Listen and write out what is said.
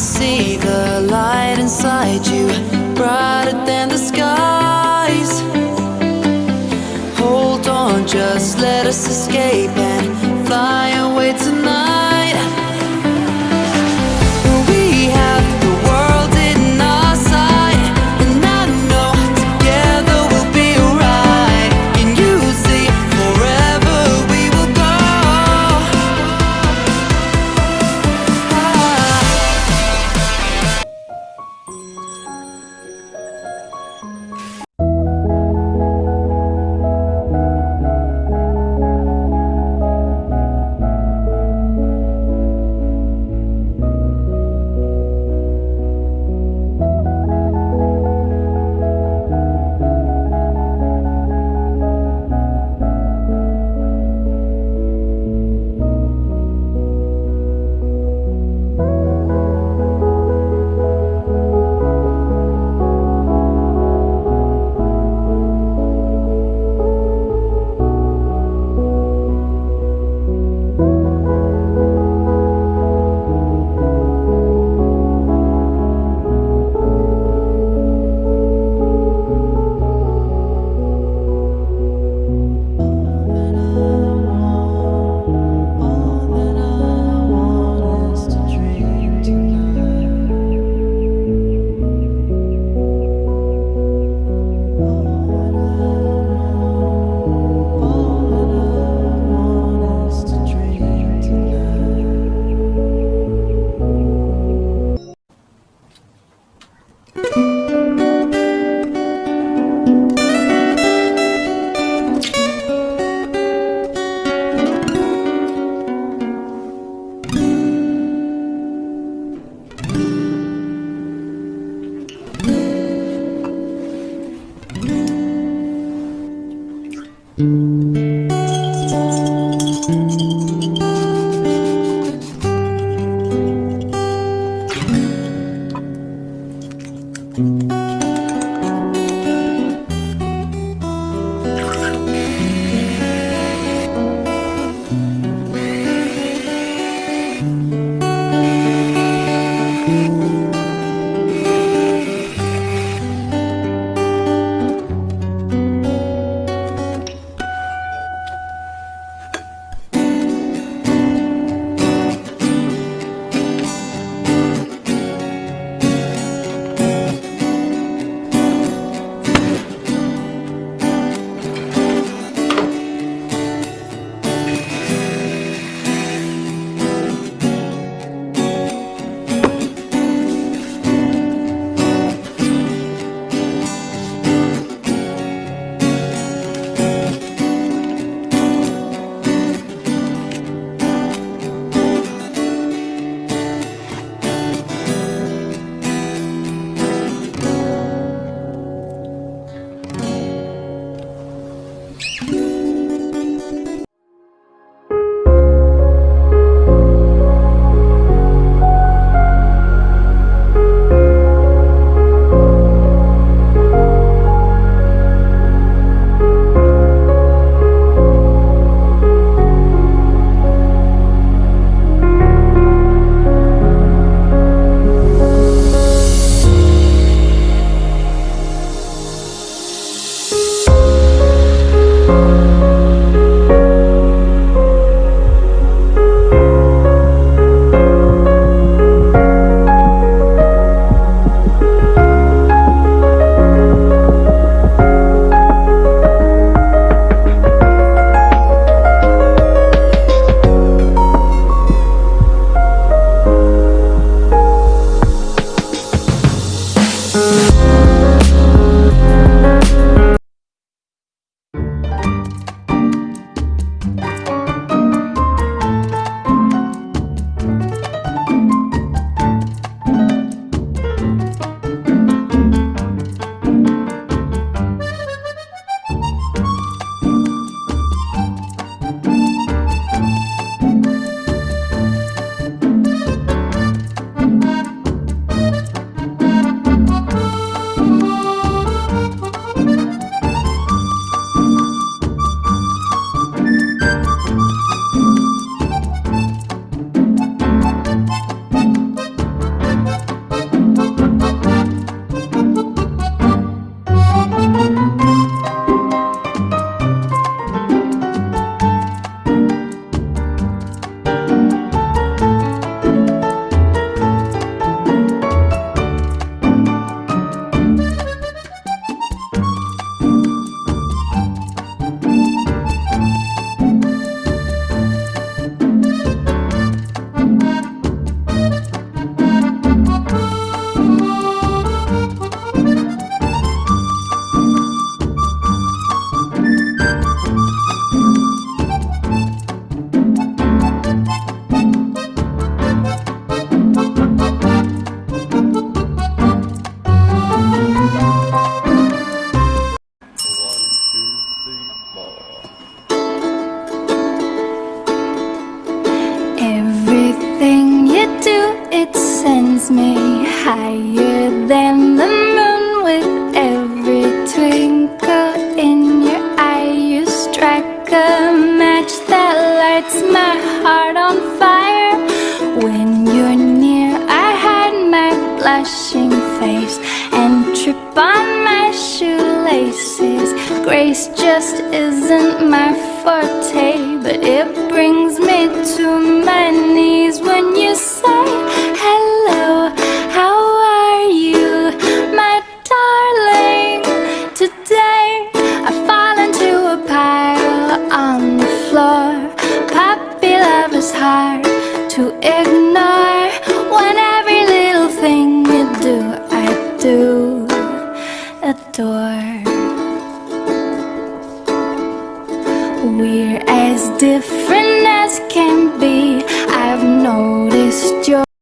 see the light inside you, brighter than the skies. Hold on, just let us escape and fly away tonight. Me higher than the moon with every twinkle in your eye. You strike a match that lights my heart on fire. When you're near, I hide my blushing face and trip on my shoelaces. Grace just isn't my forte, but it brings me to my knees when you say